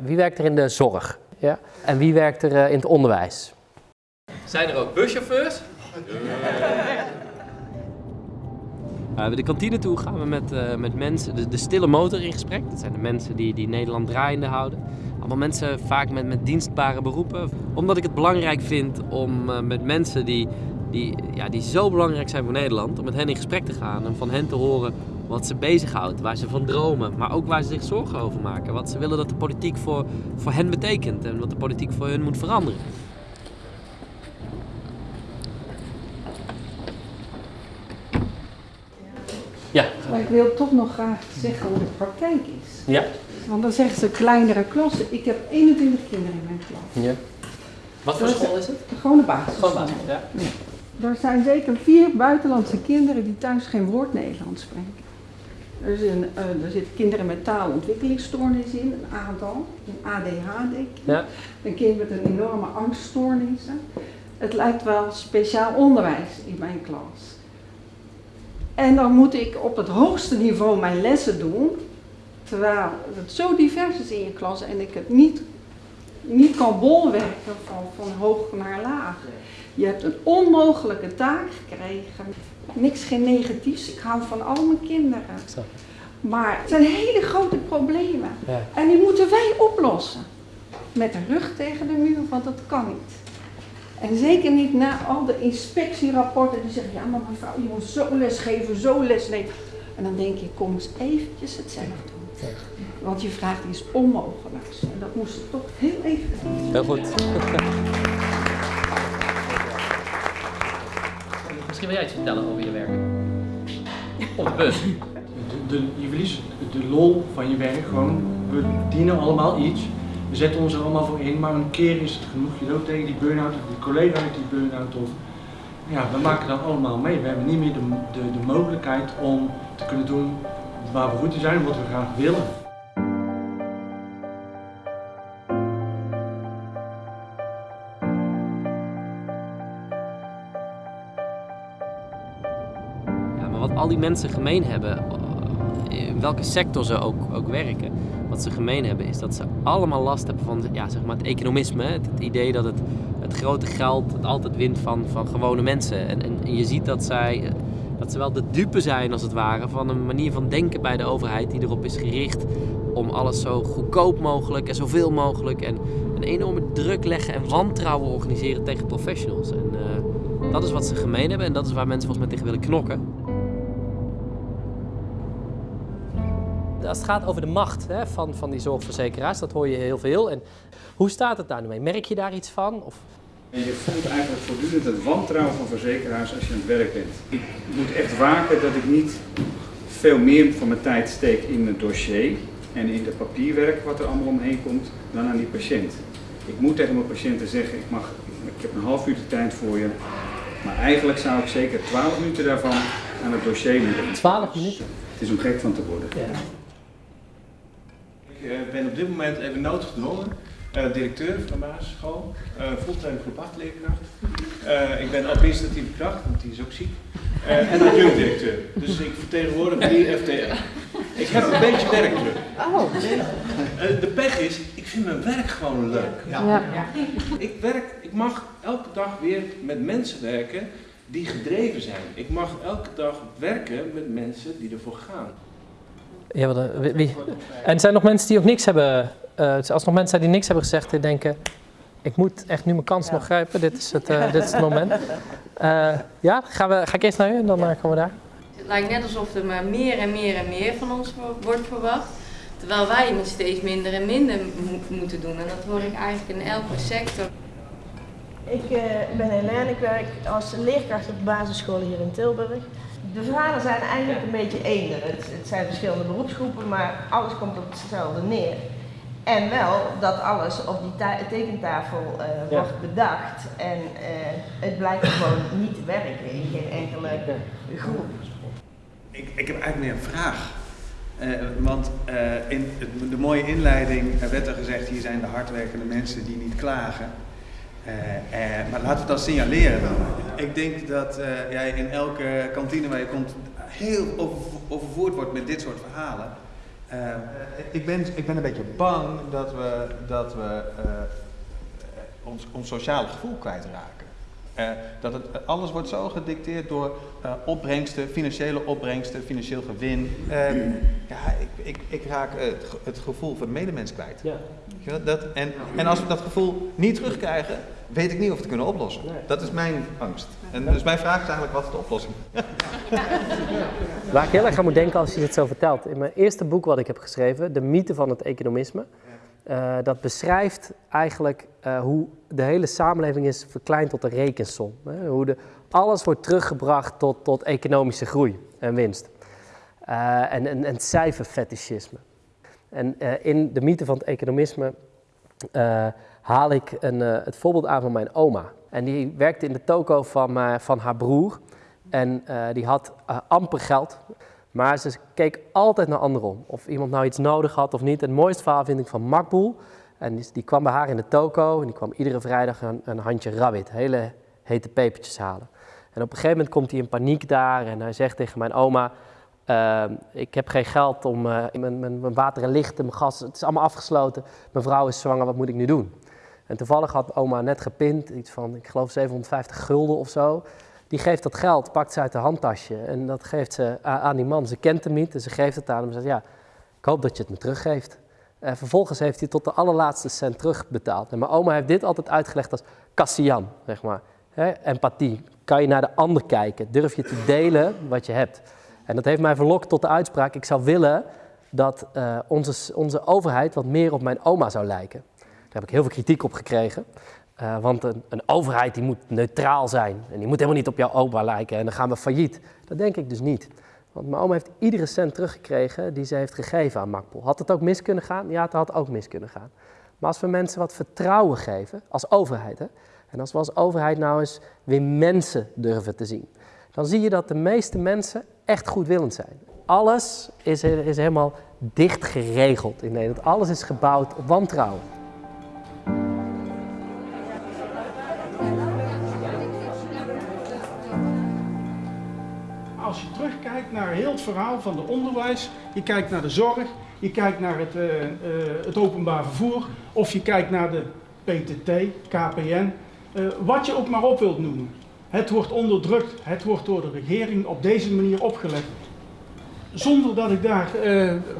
Wie werkt er in de zorg? Ja? En wie werkt er in het onderwijs? Zijn er ook buschauffeurs? Uh, de kantine toe gaan we met, uh, met mensen, de, de, stille motor in gesprek. Dat zijn de mensen die, die Nederland draaiende houden. Allemaal mensen vaak met, met dienstbare beroepen. Omdat ik het belangrijk vind om uh, met mensen die, die, ja, die zo belangrijk zijn voor Nederland, om met hen in gesprek te gaan en van hen te horen wat ze bezighoudt, waar ze van dromen, maar ook waar ze zich zorgen over maken. Wat ze willen dat de politiek voor, voor hen betekent en wat de politiek voor hun moet veranderen. Ja. Maar ik wil toch nog graag zeggen hoe de praktijk is. Ja. Want dan zeggen ze kleinere klassen. Ik heb 21 kinderen in mijn klas. Ja. Wat voor school is het? Gewoon een basis. Gewoon basis, ja. ja. Er zijn zeker vier buitenlandse kinderen die thuis geen woord Nederlands spreken. Er, zijn, uh, er zitten kinderen met taalontwikkelingsstoornissen in, een aantal, een ADHD. Ja. Een kind met een enorme angststoornissen. Het lijkt wel speciaal onderwijs in mijn klas. En dan moet ik op het hoogste niveau mijn lessen doen, terwijl het zo divers is in je klas en ik het niet, niet kan bolwerken van, van hoog naar laag. Je hebt een onmogelijke taak gekregen. Niks geen negatiefs, ik hou van al mijn kinderen. Maar het zijn hele grote problemen. Ja. En die moeten wij oplossen. Met de rug tegen de muur, want dat kan niet. En zeker niet na al de inspectierapporten die zeggen, ja maar mevrouw, je moet zo lesgeven, zo lesgeven. En dan denk je, kom eens eventjes het zelf doen. Want je vraagt iets onmogelijks. En dat moest toch heel even. Heel goed. Misschien wil jij iets vertellen over je werk. Op de bus. Je verliest de lol van je werk gewoon. We dienen allemaal iets. We zetten ons er allemaal voor in, maar een keer is het genoeg. Je loopt tegen die burn-out of die collega uit die burn-out of... Ja, we maken dat allemaal mee. We hebben niet meer de, de, de mogelijkheid om te kunnen doen waar we goed in zijn wat we graag willen. Al die mensen gemeen hebben, in welke sector ze ook, ook werken, wat ze gemeen hebben, is dat ze allemaal last hebben van ja, zeg maar het economisme. Het, idee dat het, het grote geld altijd wint van, van gewone mensen. En, en je ziet dat zij dat ze wel de dupe zijn, als het ware, van een manier van denken bij de overheid die erop is gericht om alles zo goedkoop mogelijk en zoveel mogelijk en een enorme druk leggen en wantrouwen organiseren tegen professionals. En uh, dat is wat ze gemeen hebben en dat is waar mensen volgens mij tegen willen knokken. Als het gaat over de macht hè, van, van die zorgverzekeraars, dat hoor je heel veel. En hoe staat het daar nu mee? Merk je daar iets van? Of? En je voelt eigenlijk voortdurend het wantrouwen van verzekeraars als je aan het werk bent. Ik moet echt waken dat ik niet veel meer van mijn tijd steek in het dossier en in het papierwerk wat er allemaal omheen komt, dan aan die patiënt. Ik moet tegen mijn patiënten zeggen, ik, mag, ik heb een half uur de tijd voor je, maar eigenlijk zou ik zeker 12 minuten daarvan aan het dossier moeten. 12 minuten? Het is om gek van te worden. Ja. Ik uh, ben op dit moment even noodgedwongen uh, directeur van de basisschool, uh, fulltime groep 8 leerkracht. Uh, ik ben administratieve kracht, want die is ook ziek. en adjunct directeur. Dus ik vertegenwoordig drie FTR. Ik heb een beetje werkdruk. Oh. de pech is, ik vind mijn werk gewoon leuk. Ja. Ja. Ik, werk, ik mag elke dag weer met mensen werken die gedreven zijn. Ik mag elke dag werken met mensen die ervoor gaan. Ja, wat, wie, wie? En er zijn nog mensen die ook niks hebben, uh, als er nog mensen zijn die niks hebben gezegd, die denken, ik moet echt nu mijn kans ja. nog grijpen, dit is het, uh, dit is het moment. Uh, ja, gaan we, ga ik eerst naar u en dan komen we daar. Het lijkt net alsof er maar meer en meer en meer van ons wordt verwacht. Terwijl wij steeds minder en minder mo moeten doen. En dat hoor ik eigenlijk in elke sector. Ik ben Helene, ik werk als leerkracht op de basisschool hier in Tilburg. De verhalen zijn eigenlijk een beetje eender. Het, het, zijn verschillende beroepsgroepen, maar alles komt op hetzelfde neer. En wel dat alles op die tekentafel uh, ja. wordt bedacht en uh, het blijkt gewoon niet te werken in geen enkele groep. Ik, ik heb eigenlijk meer een vraag. Uh, want in de mooie inleiding werd er gezegd, hier zijn de hardwerkende mensen die niet klagen. Uh, uh, maar laten we het dan signaleren dan. Ik denk dat uh, jij in elke kantine waar je komt heel over, overvoerd wordt met dit soort verhalen. Uh, ik, ben, ik ben een beetje bang dat we, dat we uh, ons, ons sociale gevoel kwijtraken. Uh, dat het, alles wordt zo gedicteerd door uh, opbrengsten, financiële opbrengsten, financieel gewin. Uh, ja, ik, ik, ik raak het, het, gevoel van de medemens kwijt. Ja. Dat, en, en als we dat gevoel niet terugkrijgen, weet ik niet of we het kunnen oplossen. Nee. Dat is mijn angst. En dus mijn vraag is eigenlijk, wat is de oplossing? Waar ik heel erg aan moet denken als je dit zo vertelt. In mijn eerste boek wat ik heb geschreven, De mythe van het economisme. Uh, dat beschrijft eigenlijk uh, hoe de hele samenleving is verkleind tot een rekensom. Hè? Hoe de, alles wordt teruggebracht tot, tot economische groei en winst. Uh, en, en, en cijferfetischisme. En in de mythe van het economisme haal ik een, het voorbeeld aan van mijn oma. En die werkte in de toko van, van haar broer. En die had amper geld. Maar ze keek altijd naar anderen Of iemand nou iets nodig had of niet. Het mooiste verhaal vind ik van Makboel. En die, kwam bij haar in de toko en die kwam iedere vrijdag een, een handje rabbit, hele hete pepertjes halen. En op een gegeven moment komt hij in paniek daar en hij zegt tegen mijn oma, uh, ik heb geen geld om uh, mijn, mijn, mijn, water en licht en mijn gas, het is allemaal afgesloten. Mijn vrouw is zwanger, wat moet ik nu doen? En toevallig had oma net gepind, iets van, ik geloof 750 gulden of zo. Die geeft dat geld, pakt ze uit haar handtasje en dat geeft ze aan die man. Ze kent hem niet en ze geeft het aan hem en zegt, ja, ik hoop dat je het me teruggeeft. En vervolgens heeft hij tot de allerlaatste cent terugbetaald. En mijn oma heeft dit altijd uitgelegd als kassian, zeg maar. empathie. Kan je naar de ander kijken? Durf je te delen wat je hebt? En dat heeft mij verlokt tot de uitspraak, ik zou willen dat uh, onze, onze overheid wat meer op mijn oma zou lijken. Daar heb ik heel veel kritiek op gekregen. Uh, want een, een, overheid die moet neutraal zijn. En die moet helemaal niet op jouw oma lijken en dan gaan we failliet. Dat denk ik dus niet. Want mijn oma heeft iedere cent teruggekregen die ze heeft gegeven aan Makpol. Had het ook mis kunnen gaan? Ja, het had ook mis kunnen gaan. Maar als we mensen wat vertrouwen geven, als overheid, hè, en als we als overheid nou eens weer mensen durven te zien, dan zie je dat de meeste mensen echt goedwillend zijn. Alles is, is helemaal dicht geregeld in Nederland. Alles is gebouwd op wantrouwen. Als je terugkijkt naar heel het verhaal van de onderwijs, je kijkt naar de zorg, je kijkt naar het, uh, uh, het openbaar vervoer, of je kijkt naar de PTT, KPN, uh, wat je ook maar op wilt noemen. Het wordt onderdrukt, het wordt door de regering op deze manier opgelegd. Zonder dat ik daar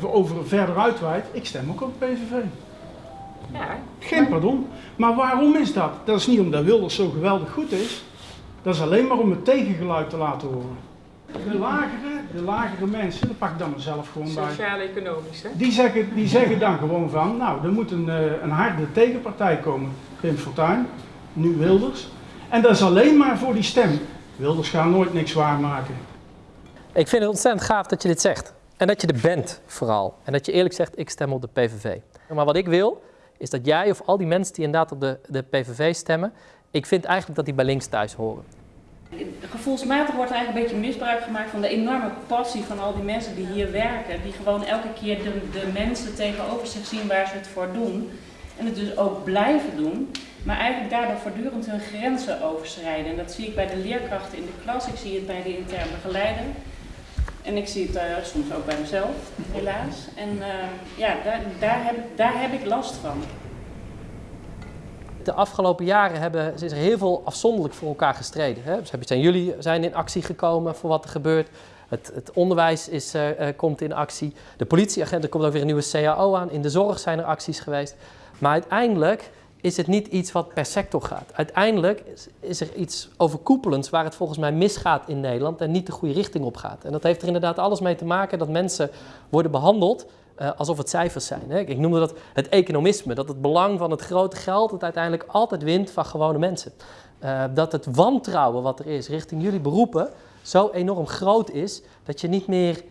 over verder uitweid, ik stem ook op PVV. Ja, Geen pardon. Maar waarom is dat? Dat is niet omdat Wilders zo geweldig goed is. Dat is alleen maar om het tegengeluid te laten horen. De lagere, de lagere mensen, dat pak ik dan mezelf gewoon bij. Sociaal-economisch, hè? Die zeggen, die zeggen dan gewoon van, nou, er moet een, een harde tegenpartij komen. Pim Fortuyn, nu Wilders. En dat is alleen maar voor die stem. Wilders gaat nooit niks waarmaken. Ik vind het ontzettend gaaf dat je dit zegt. En dat je er bent, vooral. En dat je eerlijk zegt, ik stem op de PVV. Maar wat ik wil, is dat jij of al die mensen die inderdaad op de, de PVV stemmen... ik vind eigenlijk dat die bij links thuis horen. Gevoelsmatig wordt eigenlijk een beetje misbruik gemaakt van de enorme passie van al die mensen die hier werken. Die gewoon elke keer de, de mensen tegenover zich zien waar ze het voor doen. En het dus ook blijven doen. Maar eigenlijk daardoor voortdurend hun grenzen overschrijden. En dat zie ik bij de leerkrachten in de klas, ik zie het bij de interne begeleider. En ik zie het uh, soms ook bij mezelf, helaas. En uh, ja, daar, daar, heb, daar heb ik last van. De afgelopen jaren hebben, is er heel veel afzonderlijk voor elkaar gestreden. Hè? Dus zijn jullie zijn in actie gekomen voor wat er gebeurt. Het, het onderwijs is, uh, uh, komt in actie. De politieagenten komt ook weer een nieuwe CAO aan. In de zorg zijn er acties geweest. Maar uiteindelijk is het niet iets wat per sector gaat. Uiteindelijk is, er iets overkoepelends waar het volgens mij misgaat in Nederland en niet de goede richting op gaat. En dat heeft er inderdaad alles mee te maken dat mensen worden behandeld uh, alsof het cijfers zijn. Hè? Ik noemde dat het economisme, dat het belang van het grote geld het uiteindelijk altijd wint van gewone mensen. Uh, dat het wantrouwen wat er is richting jullie beroepen zo enorm groot is dat je niet meer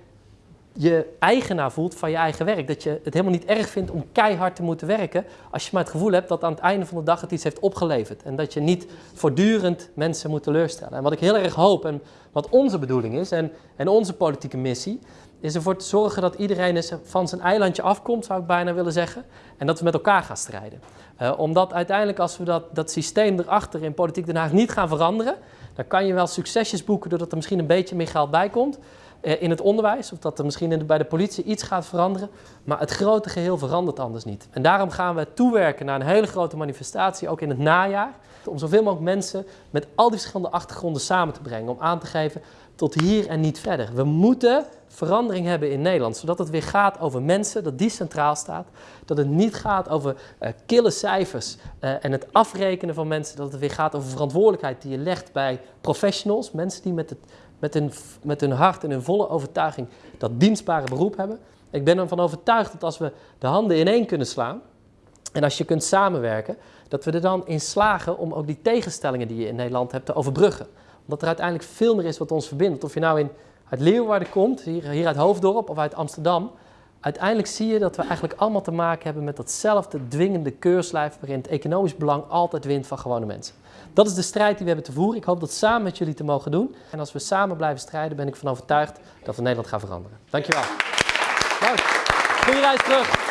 je eigenaar voelt van je eigen werk. Dat je het helemaal niet erg vindt om keihard te moeten werken als je maar het gevoel hebt dat aan het einde van de dag het iets heeft opgeleverd. En dat je niet voortdurend mensen moet teleurstellen. En wat ik heel erg hoop en wat onze bedoeling is en, en onze politieke missie, is ervoor te zorgen dat iedereen van zijn eilandje afkomt, zou ik bijna willen zeggen. En dat we met elkaar gaan strijden. Uh, omdat uiteindelijk als we dat, dat systeem erachter in Politiek Den Haag niet gaan veranderen, dan kan je wel succesjes boeken doordat er misschien een beetje meer geld bij komt. Eh, in het onderwijs of dat er misschien bij de politie iets gaat veranderen. Maar het grote geheel verandert anders niet. En daarom gaan we toewerken naar een hele grote manifestatie, ook in het najaar. Om zoveel mogelijk mensen met al die verschillende achtergronden samen te brengen. Om aan te geven tot hier en niet verder. We moeten verandering hebben in Nederland, zodat het weer gaat over mensen, dat die centraal staat. Dat het niet gaat over eh, kille cijfers eh, en het afrekenen van mensen. Dat het weer gaat over verantwoordelijkheid die je legt bij professionals. Mensen die met, het, met, hun, met hun hart en hun volle overtuiging dat dienstbare beroep hebben. Ik ben ervan overtuigd dat als we de handen ineen kunnen slaan en als je kunt samenwerken, dat we er dan in slagen om ook die tegenstellingen die je in Nederland hebt te overbruggen. Omdat er uiteindelijk veel meer is wat ons verbindt. Of je nou in, uit Leeuwarden komt, hier, hier uit Hoofddorp of uit Amsterdam. Uiteindelijk zie je dat we eigenlijk allemaal te maken hebben met datzelfde dwingende keurslijf waarin het economisch belang altijd wint van gewone mensen. Dat is de strijd die we hebben te voeren. Ik hoop dat samen met jullie te mogen doen. En als we samen blijven strijden, ben ik van overtuigd dat we Nederland gaan veranderen. Dankjewel. Dank. Goeie reis terug.